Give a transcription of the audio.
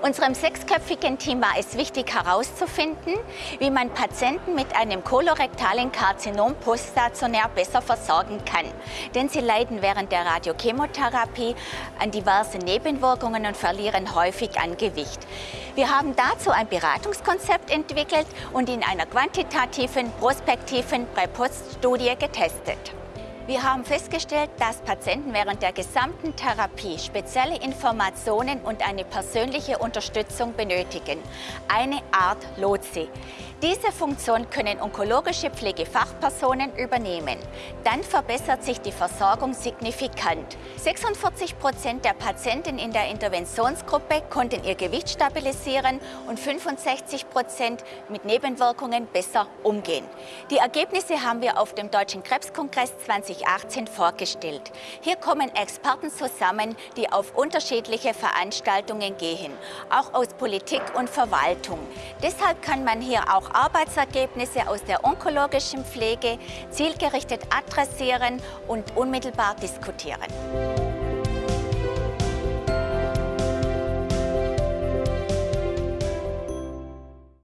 Unserem sechsköpfigen Team war es wichtig herauszufinden, wie man Patienten mit einem kolorektalen Karzinom poststationär besser versorgen kann. Denn sie leiden während der Radiochemotherapie an diversen Nebenwirkungen und verlieren häufig an Gewicht. Wir haben dazu ein Beratungskonzept entwickelt und in einer quantitativen, prospektiven Präpoststudie getestet. Wir haben festgestellt, dass Patienten während der gesamten Therapie spezielle Informationen und eine persönliche Unterstützung benötigen. Eine Art Lotse. Diese Funktion können onkologische Pflegefachpersonen übernehmen. Dann verbessert sich die Versorgung signifikant. 46 Prozent der Patienten in der Interventionsgruppe konnten ihr Gewicht stabilisieren und 65 Prozent mit Nebenwirkungen besser umgehen. Die Ergebnisse haben wir auf dem Deutschen Krebskongress 2018 vorgestellt. Hier kommen Experten zusammen, die auf unterschiedliche Veranstaltungen gehen, auch aus Politik und Verwaltung. Deshalb kann man hier auch Arbeitsergebnisse aus der onkologischen Pflege zielgerichtet adressieren und unmittelbar diskutieren.